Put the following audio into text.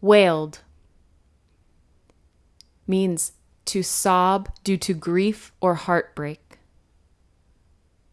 Wailed means to sob due to grief or heartbreak.